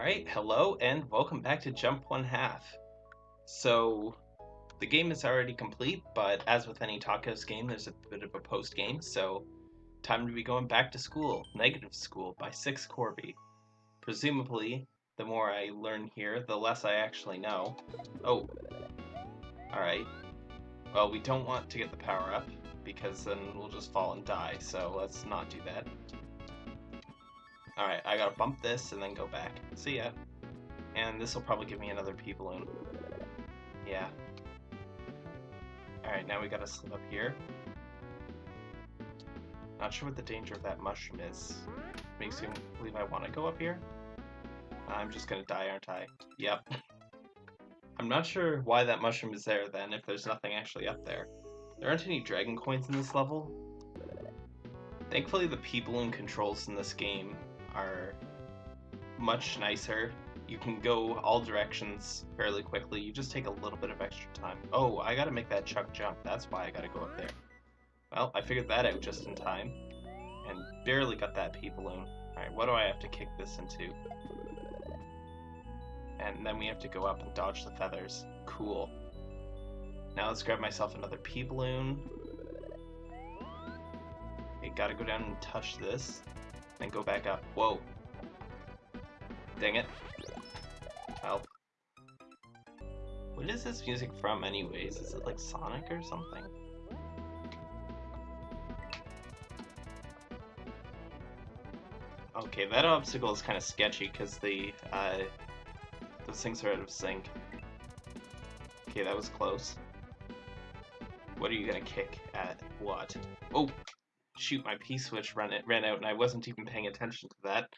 Alright, hello and welcome back to Jump One Half. So, the game is already complete, but as with any Tacos game, there's a bit of a post game, so time to be going back to school, negative school, by Six Corby. Presumably, the more I learn here, the less I actually know. Oh, alright. Well, we don't want to get the power up, because then we'll just fall and die, so let's not do that. Alright, I gotta bump this and then go back. See ya. And this will probably give me another P-balloon. Yeah. Alright, now we gotta slip up here. Not sure what the danger of that mushroom is. Makes me believe I want to go up here. I'm just gonna die, aren't I? Yep. I'm not sure why that mushroom is there then, if there's nothing actually up there. There aren't any dragon coins in this level. Thankfully the P-balloon controls in this game are much nicer. You can go all directions fairly quickly. You just take a little bit of extra time. Oh, I gotta make that chuck jump. That's why I gotta go up there. Well, I figured that out just in time. And barely got that P-balloon. Alright, what do I have to kick this into? And then we have to go up and dodge the feathers. Cool. Now let's grab myself another P-balloon. Okay, gotta go down and touch this. Then go back up. Whoa. Dang it. Help. What is this music from anyways? Is it like Sonic or something? Okay, that obstacle is kind of sketchy because the uh, those things are out of sync. Okay, that was close. What are you gonna kick at what? Oh, shoot, my P-switch ran, it ran out and I wasn't even paying attention to that.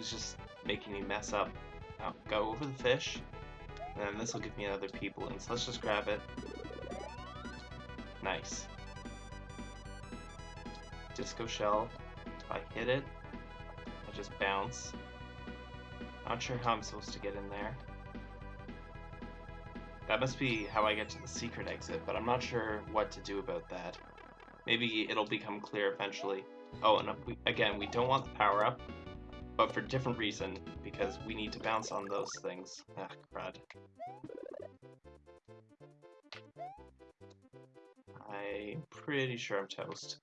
Was just making me mess up. Go over the fish, and this will give me another P-balloon, so let's just grab it. Nice. Disco shell, if I hit it, I just bounce. Not sure how I'm supposed to get in there. That must be how I get to the secret exit, but I'm not sure what to do about that. Maybe it'll become clear eventually. Oh, and we, again, we don't want the power up, but for different reason, because we need to bounce on those things. Ah, crud. I'm pretty sure I'm toast.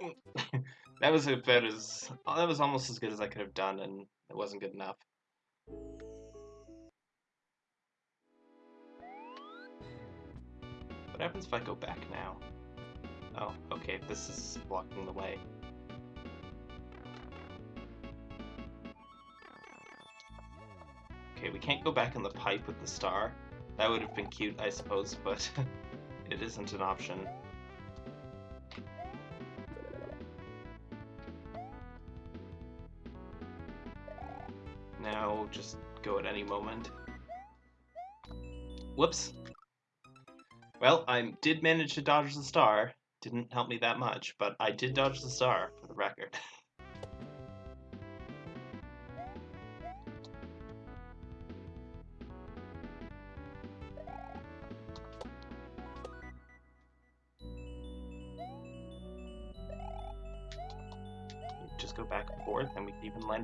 that was about as oh, that was almost as good as I could have done, and it wasn't good enough. What happens if I go back now? Oh, okay, this is blocking the way. Can't go back in the pipe with the star. That would have been cute, I suppose, but it isn't an option. Now, just go at any moment. Whoops! Well, I did manage to dodge the star. Didn't help me that much, but I did dodge the star, for the record.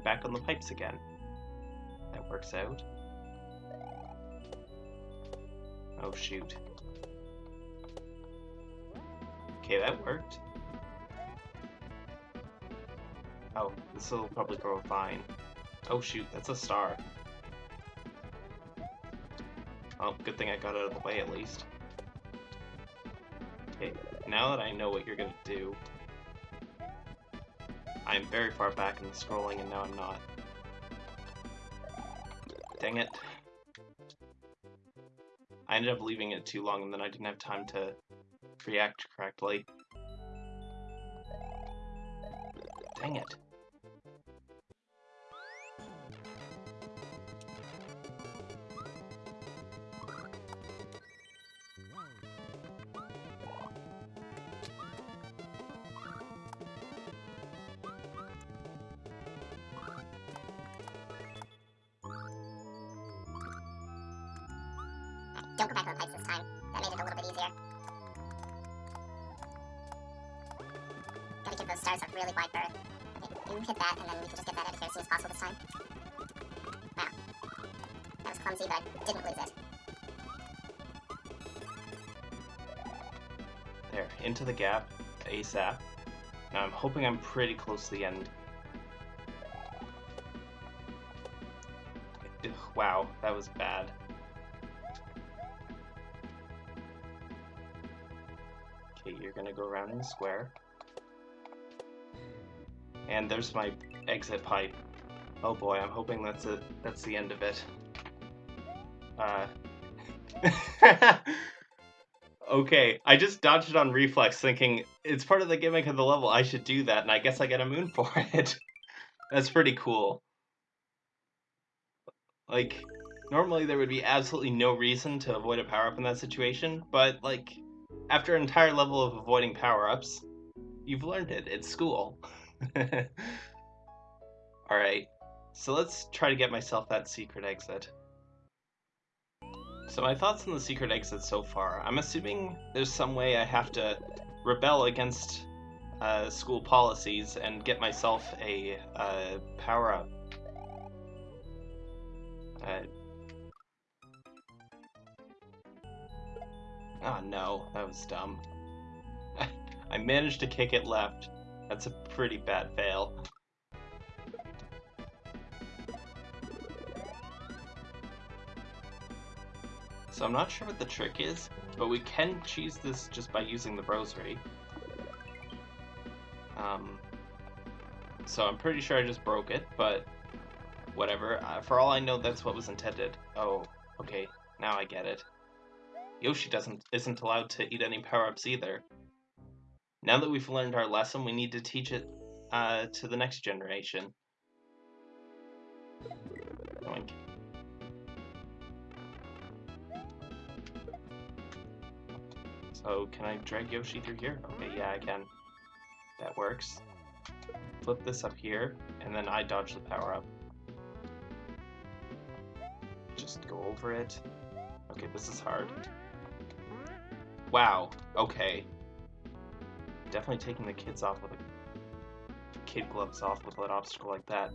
back on the pipes again. That works out. Oh shoot. Okay, that worked. Oh, this will probably grow fine. Oh shoot, that's a star. Oh, good thing I got out of the way at least. Okay, now that I know what you're gonna do, I'm very far back in the scrolling and now I'm not. Dang it. I ended up leaving it too long and then I didn't have time to react correctly. Dang it. Was but I didn't lose it. There, into the gap, ASAP. Now I'm hoping I'm pretty close to the end. Ugh, Wow, that was bad. Okay, you're gonna go around in the square. And there's my exit pipe. Oh boy, I'm hoping that's it. That's the end of it. Uh. okay, I just dodged it on reflex, thinking it's part of the gimmick of the level. I should do that, and I guess I get a moon for it. That's pretty cool. Like, normally there would be absolutely no reason to avoid a power up in that situation, but like, after an entire level of avoiding power ups, you've learned it. It's school. Alright, so let's try to get myself that secret exit. So my thoughts on the secret exit so far. I'm assuming there's some way I have to rebel against uh, school policies and get myself a uh, power up. Uh, oh no, that was dumb. I managed to kick it left. That's a pretty bad fail. So I'm not sure what the trick is, but we can cheese this just by using the rosary. Um, so I'm pretty sure I just broke it, but whatever. Uh, for all I know, that's what was intended. Oh, okay, now I get it. Yoshi doesn't isn't allowed to eat any power-ups either. Now that we've learned our lesson, we need to teach it uh, to the next generation. Doink. So can I drag Yoshi through here? Okay, yeah, I can. That works. Flip this up here, and then I dodge the power up. Just go over it. Okay, this is hard. Wow, okay. Definitely taking the kids off with a kid gloves off with an obstacle like that.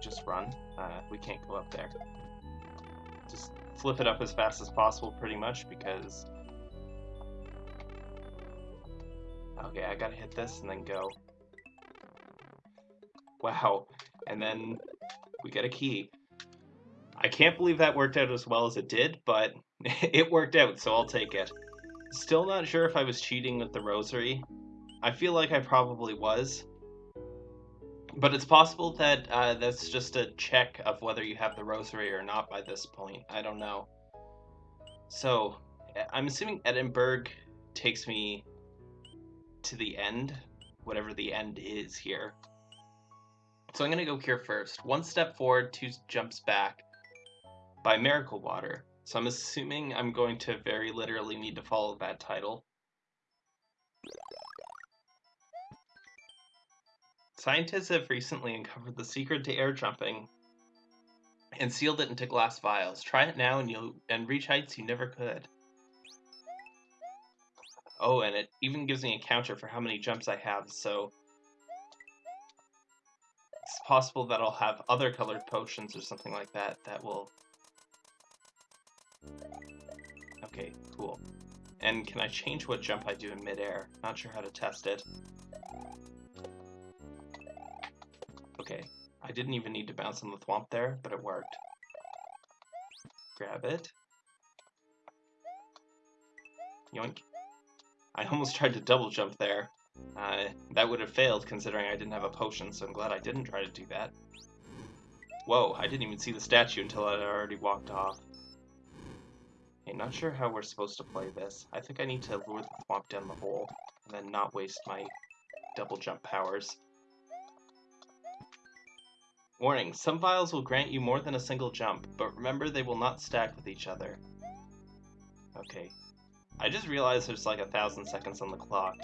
Just run. Uh, we can't go up there. Just flip it up as fast as possible, pretty much, because. Okay, I gotta hit this and then go. Wow. And then we get a key. I can't believe that worked out as well as it did, but it worked out, so I'll take it. Still not sure if I was cheating with the rosary. I feel like I probably was. But it's possible that uh, that's just a check of whether you have the rosary or not by this point. I don't know. So, I'm assuming Edinburgh takes me to the end, whatever the end is here. So I'm going to go here first. One step forward, two jumps back by Miracle Water. So I'm assuming I'm going to very literally need to follow that title. Scientists have recently uncovered the secret to air jumping and sealed it into glass vials. Try it now and you'll and reach heights you never could. Oh, and it even gives me a counter for how many jumps I have, so it's possible that I'll have other colored potions or something like that that will Okay, cool. And can I change what jump I do in midair? Not sure how to test it. I didn't even need to bounce on the thwomp there, but it worked. Grab it. Yoink. I almost tried to double jump there. Uh, that would have failed considering I didn't have a potion, so I'm glad I didn't try to do that. Whoa, I didn't even see the statue until I had already walked off. Hey, not sure how we're supposed to play this. I think I need to lure the thwomp down the hole. And then not waste my double jump powers. Warning, some vials will grant you more than a single jump, but remember they will not stack with each other. Okay. I just realized there's like a thousand seconds on the clock.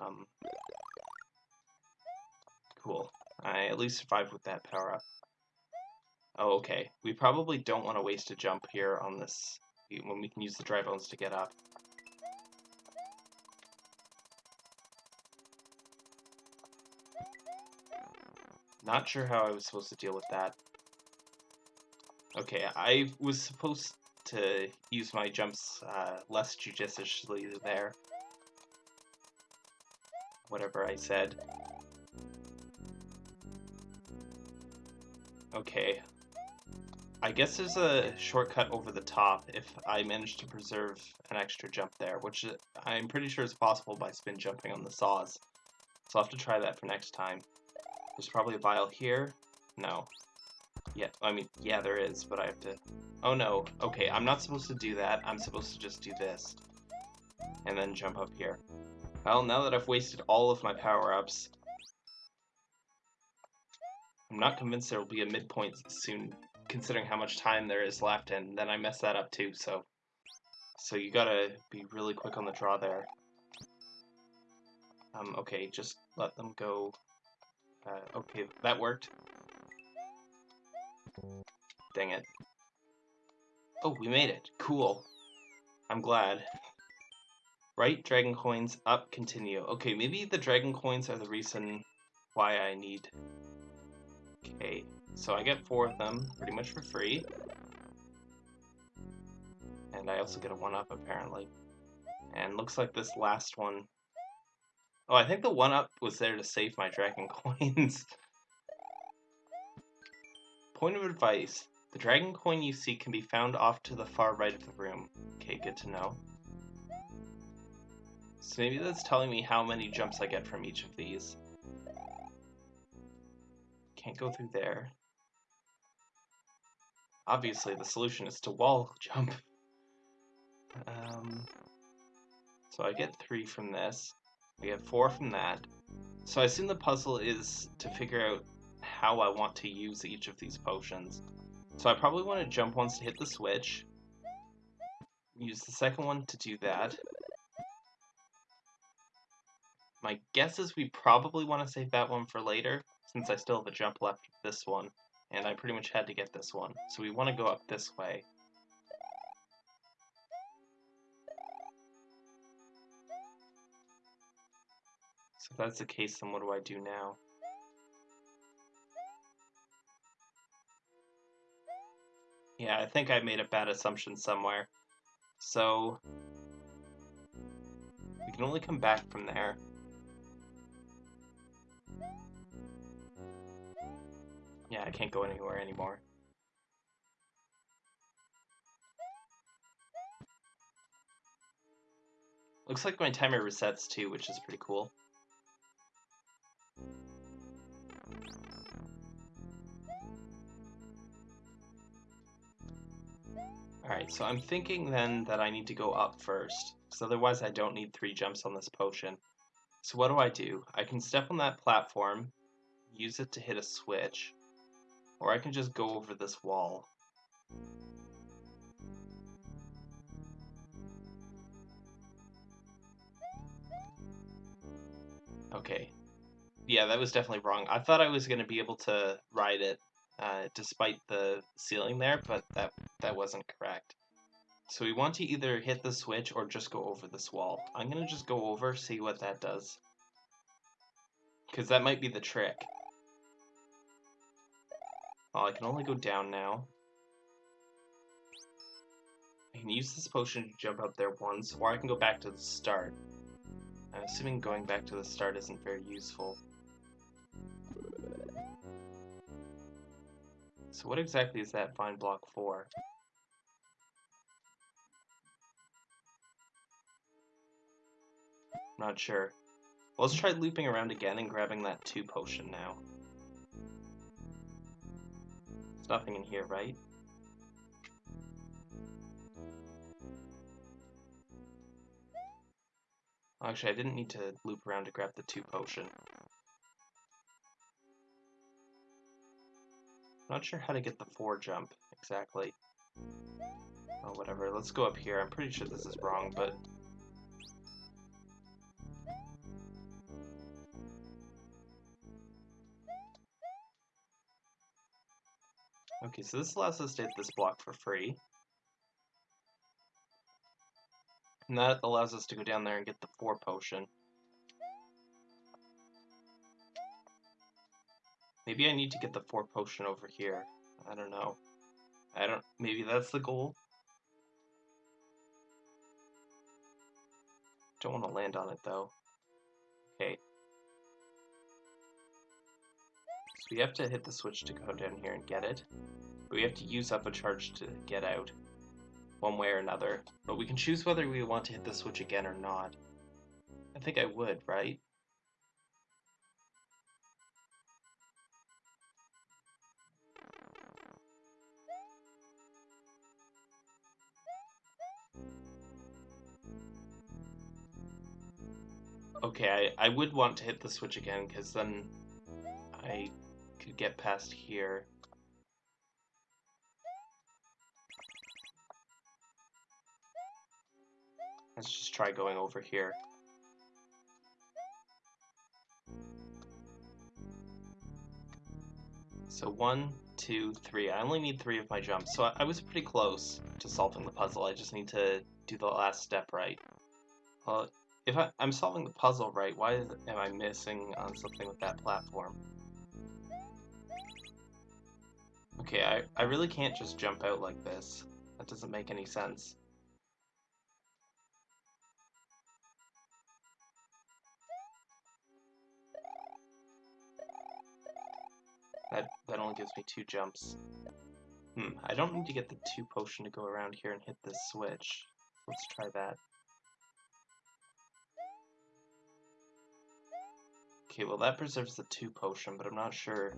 Um, cool. I at least survived with that power up. Oh, okay. We probably don't want to waste a jump here on this when we can use the dry bones to get up. Not sure how I was supposed to deal with that. Okay, I was supposed to use my jumps uh, less judiciously there. Whatever I said. Okay. I guess there's a shortcut over the top if I manage to preserve an extra jump there, which I'm pretty sure is possible by spin jumping on the saws. So I'll have to try that for next time. There's probably a vial here. No. Yeah, I mean, yeah, there is, but I have to... Oh no, okay, I'm not supposed to do that. I'm supposed to just do this. And then jump up here. Well, now that I've wasted all of my power-ups, I'm not convinced there will be a midpoint soon, considering how much time there is left, and then I mess that up too, so... So you gotta be really quick on the draw there. Um, okay, just let them go. Uh, okay, that worked. Dang it. Oh, we made it. Cool. I'm glad. Right, dragon coins, up, continue. Okay, maybe the dragon coins are the reason why I need... Okay, so I get four of them, pretty much for free. And I also get a one-up, apparently. And looks like this last one... Oh, I think the one-up was there to save my dragon coins. Point of advice. The dragon coin you see can be found off to the far right of the room. Okay, good to know. So maybe that's telling me how many jumps I get from each of these. Can't go through there. Obviously, the solution is to wall jump. Um, so I get three from this. We have four from that. So I assume the puzzle is to figure out how I want to use each of these potions. So I probably want to jump once to hit the switch. Use the second one to do that. My guess is we probably want to save that one for later, since I still have a jump left this one, and I pretty much had to get this one. So we want to go up this way. If that's the case, then what do I do now? Yeah, I think I made a bad assumption somewhere. So... We can only come back from there. Yeah, I can't go anywhere anymore. Looks like my timer resets too, which is pretty cool. Alright, so I'm thinking then that I need to go up first, because otherwise I don't need three jumps on this potion. So what do I do? I can step on that platform, use it to hit a switch, or I can just go over this wall. Okay. Yeah, that was definitely wrong. I thought I was going to be able to ride it uh, despite the ceiling there, but that, that wasn't correct. So we want to either hit the switch or just go over this wall. I'm going to just go over, see what that does. Because that might be the trick. Well, I can only go down now. I can use this potion to jump up there once, or I can go back to the start. I'm assuming going back to the start isn't very useful. So what exactly is that vine block for? Not sure. Well, let's try looping around again and grabbing that 2 potion now. There's nothing in here, right? Actually, I didn't need to loop around to grab the two potion. Not sure how to get the four jump exactly. Oh, whatever. Let's go up here. I'm pretty sure this is wrong, but... Okay, so this allows us to hit this block for free. And that allows us to go down there and get the four potion. Maybe I need to get the four potion over here. I don't know. I don't. Maybe that's the goal. Don't want to land on it though. Okay. So we have to hit the switch to go down here and get it. But we have to use up a charge to get out. One way or another. But we can choose whether we want to hit the switch again or not. I think I would, right? Okay, I, I would want to hit the switch again, because then I could get past here. Let's just try going over here. So one, two, three. I only need three of my jumps, so I, I was pretty close to solving the puzzle. I just need to do the last step right. Well, if I, am solving the puzzle right, why is, am I missing on something with that platform? Okay, I, I really can't just jump out like this. That doesn't make any sense. That, that only gives me two jumps. Hmm, I don't need to get the two potion to go around here and hit this switch. Let's try that. Okay, well that preserves the two potion, but I'm not sure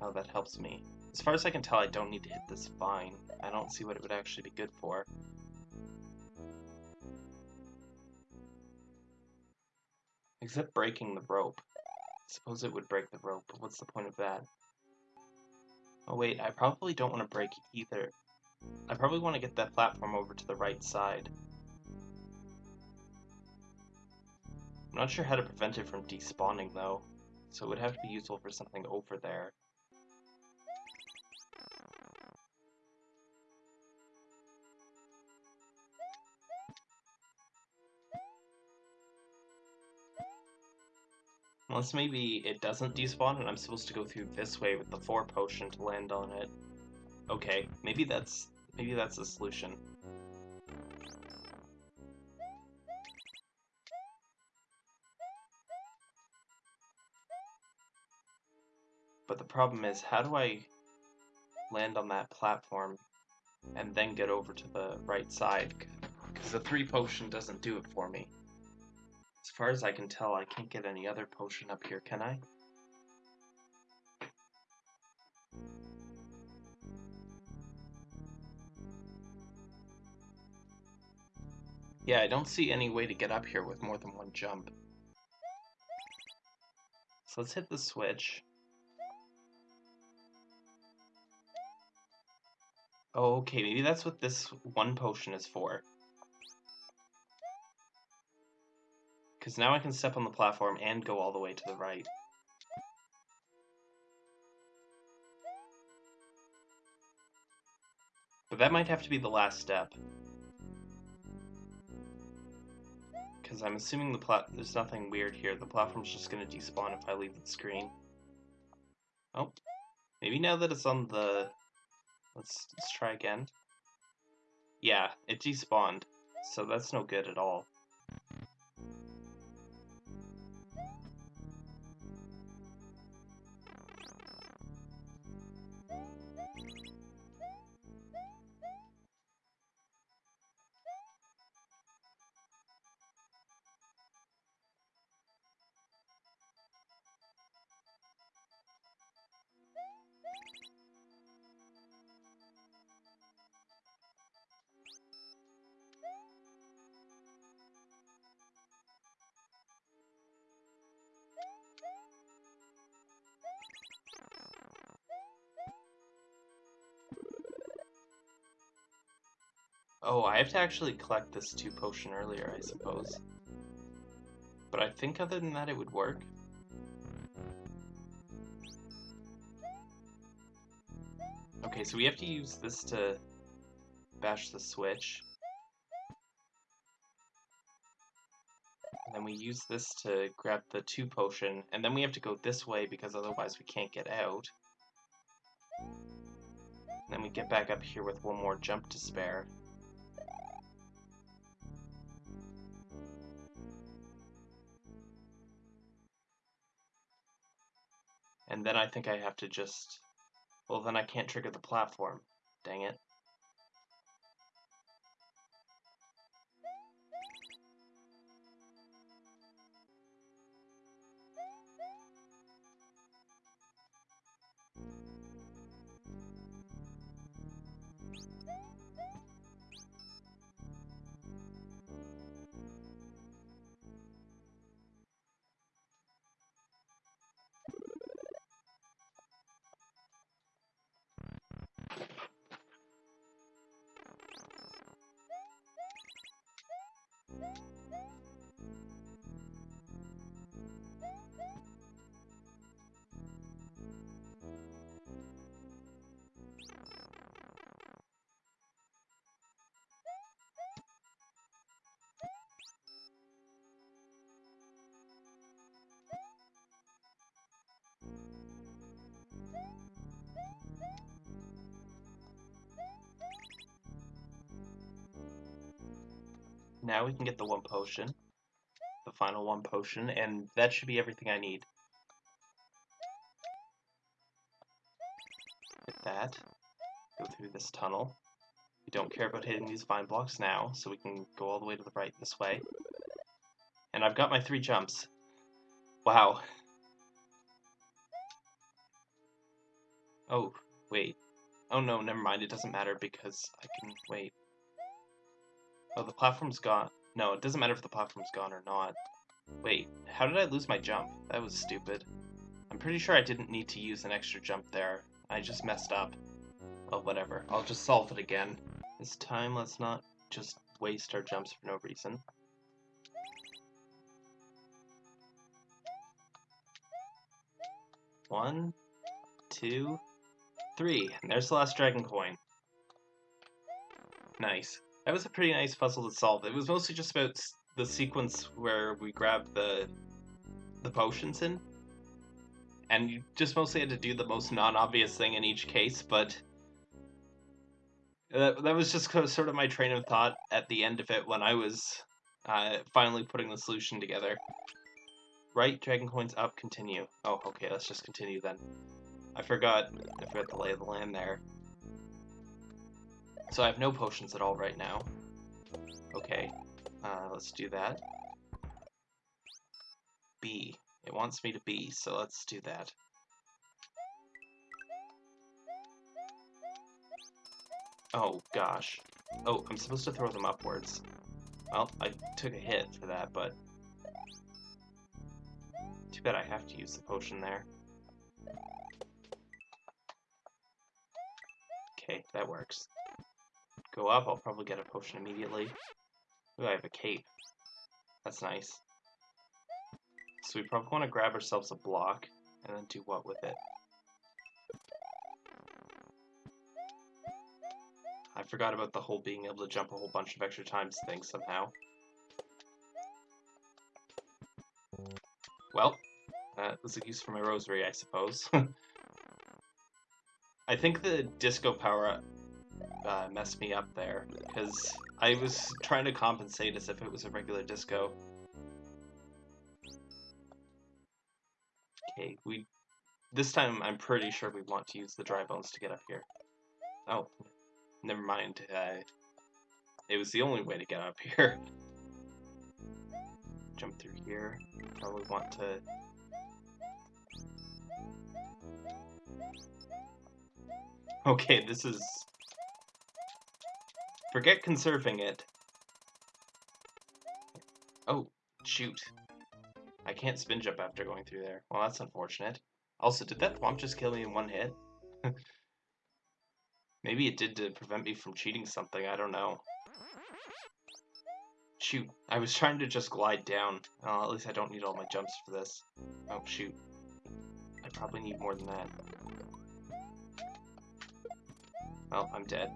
how that helps me. As far as I can tell, I don't need to hit this vine. I don't see what it would actually be good for. Except breaking the rope. I suppose it would break the rope, but what's the point of that? Oh wait, I probably don't want to break either. I probably want to get that platform over to the right side. I'm not sure how to prevent it from despawning though, so it would have to be useful for something over there. Unless maybe it doesn't despawn and I'm supposed to go through this way with the 4 potion to land on it. Okay, maybe that's maybe that's the solution. Problem is, how do I land on that platform and then get over to the right side? Because the three potion doesn't do it for me. As far as I can tell, I can't get any other potion up here, can I? Yeah, I don't see any way to get up here with more than one jump. So let's hit the switch. Okay, maybe that's what this one potion is for. Because now I can step on the platform and go all the way to the right. But that might have to be the last step. Because I'm assuming the plat there's nothing weird here. The platform's just going to despawn if I leave the screen. Oh. Maybe now that it's on the Let's, let's try again. Yeah, it despawned, so that's no good at all. Oh, I have to actually collect this two potion earlier, I suppose. But I think other than that it would work. Okay, so we have to use this to bash the switch. And then we use this to grab the two potion, and then we have to go this way because otherwise we can't get out. Then we get back up here with one more jump to spare. And then I think I have to just... Well, then I can't trigger the platform. Dang it. Now we can get the one potion. The final one potion, and that should be everything I need. Get that. Go through this tunnel. We don't care about hitting these vine blocks now, so we can go all the way to the right this way. And I've got my three jumps. Wow. Oh, wait. Oh no, never mind, it doesn't matter because I can... wait. Oh, the platform's gone. No, it doesn't matter if the platform's gone or not. Wait, how did I lose my jump? That was stupid. I'm pretty sure I didn't need to use an extra jump there. I just messed up. Well, whatever. I'll just solve it again. This time, let's not just waste our jumps for no reason. One, two, three. And there's the last dragon coin. Nice. That was a pretty nice puzzle to solve. It was mostly just about the sequence where we grab the the potions in, and you just mostly had to do the most non-obvious thing in each case. But that that was just sort of my train of thought at the end of it when I was uh, finally putting the solution together. Right, dragon coins up, continue. Oh, okay, let's just continue then. I forgot, I forgot the lay of the land there. So I have no potions at all right now. Okay, uh, let's do that. B. It wants me to B, so let's do that. Oh, gosh. Oh, I'm supposed to throw them upwards. Well, I took a hit for that, but... Too bad I have to use the potion there. Okay, that works go up, I'll probably get a potion immediately. Ooh, I have a cape. That's nice. So we probably want to grab ourselves a block, and then do what with it? I forgot about the whole being able to jump a whole bunch of extra times thing somehow. Well, that was a use for my rosary, I suppose. I think the disco power uh, messed me up there because I was trying to compensate as if it was a regular disco. Okay, we this time I'm pretty sure we want to use the dry bones to get up here. Oh, never mind. Uh, it was the only way to get up here. Jump through here. Probably want to Okay, this is Forget conserving it. Oh, shoot. I can't spin jump after going through there. Well, that's unfortunate. Also, did that Thwomp just kill me in one hit? Maybe it did to prevent me from cheating something, I don't know. Shoot, I was trying to just glide down. At least I don't need all my jumps for this. Oh, shoot. I probably need more than that. Well, I'm dead.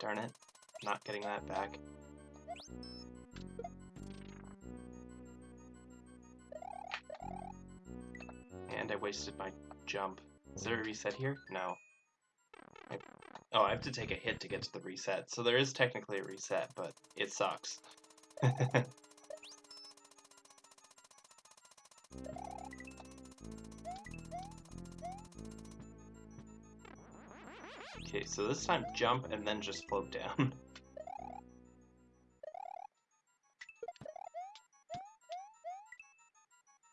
Darn it. Not getting that back. And I wasted my jump. Is there a reset here? No. I... Oh, I have to take a hit to get to the reset. So there is technically a reset, but it sucks. Okay, so this time jump and then just float down.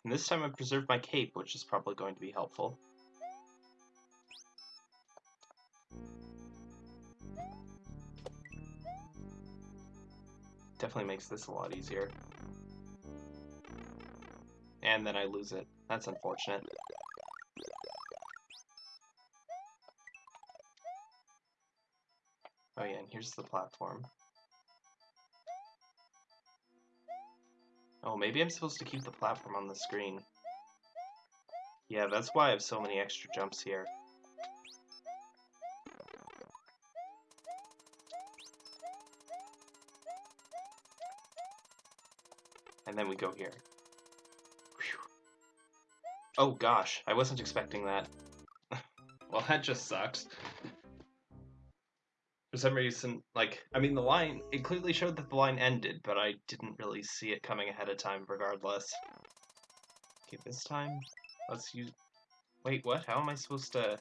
and this time I preserved my cape, which is probably going to be helpful. Definitely makes this a lot easier. And then I lose it. That's unfortunate. Here's the platform. Oh, maybe I'm supposed to keep the platform on the screen. Yeah, that's why I have so many extra jumps here. And then we go here. Whew. Oh gosh, I wasn't expecting that. well, that just sucks for some reason, like, I mean, the line, it clearly showed that the line ended, but I didn't really see it coming ahead of time regardless. Okay, this time, let's use... Wait, what? How am I supposed to...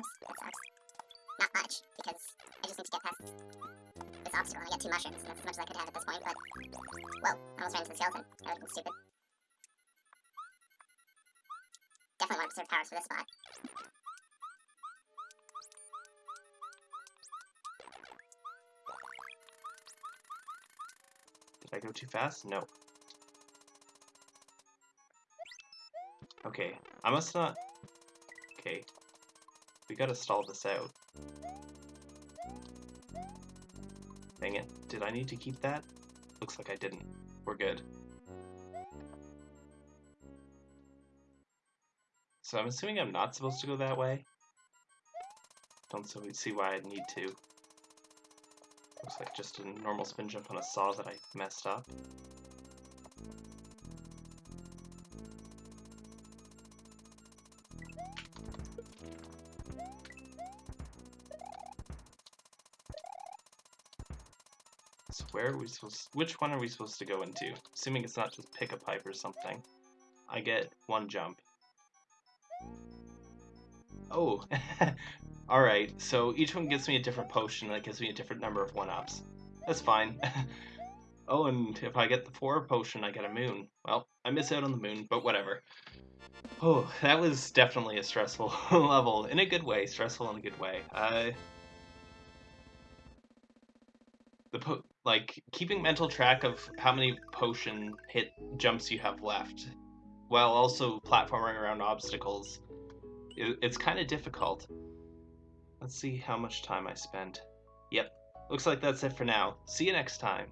That sucks. Not much, because I just need to get past this obstacle and I get two mushrooms, and that's as much as I could have at this point, but... Whoa, I almost ran into the skeleton. That would've been stupid. Definitely want to preserve powers for this spot. Did I go too fast? No. Okay, I must not... Okay. We gotta stall this out. Dang it. Did I need to keep that? Looks like I didn't. We're good. So I'm assuming I'm not supposed to go that way. Don't see why I'd need to. Looks like just a normal spin jump on a saw that I messed up. So where are we supposed which one are we supposed to go into? Assuming it's not just pick a pipe or something. I get one jump. Oh, alright, so each one gives me a different potion that gives me a different number of 1-ups. That's fine. oh, and if I get the 4 potion, I get a moon. Well, I miss out on the moon, but whatever. Oh, that was definitely a stressful level, in a good way, stressful in a good way. Uh, the po like, keeping mental track of how many potion hit jumps you have left, while also platforming around obstacles, it's kind of difficult. Let's see how much time I spent. Yep, looks like that's it for now. See you next time.